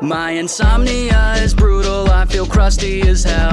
My insomnia is brutal, I feel crusty as hell.